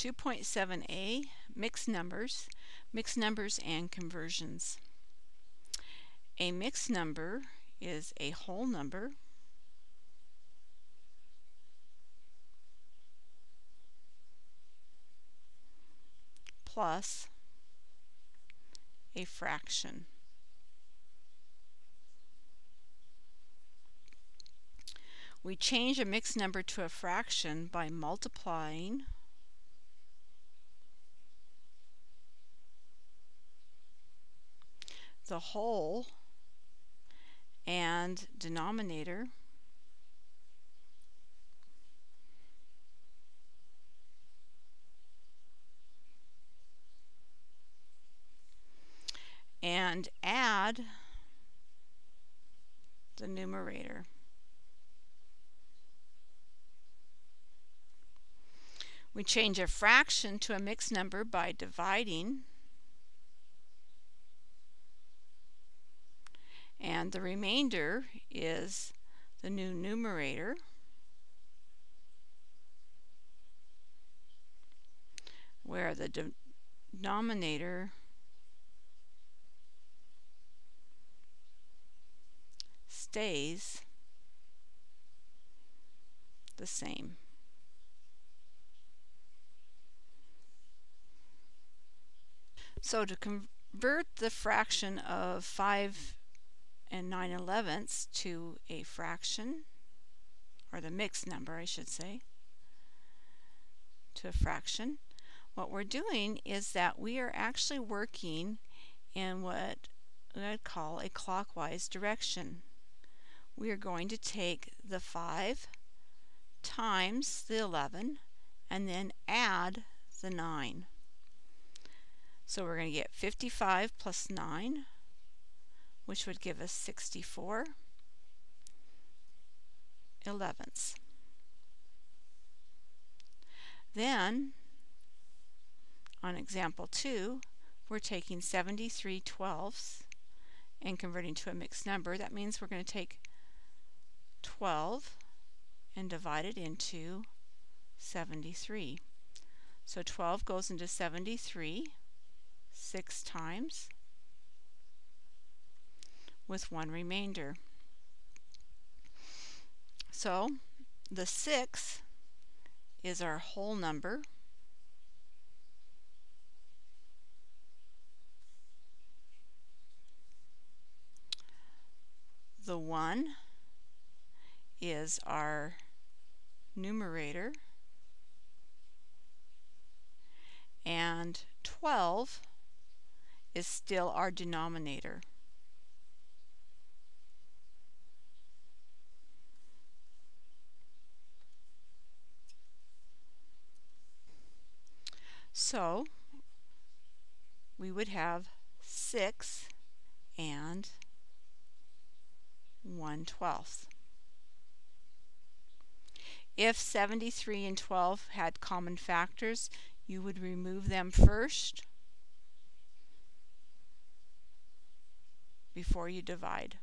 2.7a, mixed numbers, mixed numbers and conversions. A mixed number is a whole number plus a fraction. We change a mixed number to a fraction by multiplying the whole and denominator and add the numerator. We change a fraction to a mixed number by dividing and the remainder is the new numerator where the denominator stays the same. So to convert the fraction of 5 and 9 elevenths to a fraction, or the mixed number I should say, to a fraction, what we're doing is that we are actually working in what I'd call a clockwise direction. We are going to take the 5 times the 11 and then add the 9. So we're going to get 55 plus 9 which would give us 64 elevenths. Then, on example 2, we're taking 73 twelfths and converting to a mixed number. That means we're going to take 12 and divide it into 73. So 12 goes into 73 six times with one remainder. So the 6 is our whole number. The 1 is our numerator. And 12 is still our denominator. So we would have 6 and 1 twelfth. If 73 and 12 had common factors, you would remove them first before you divide.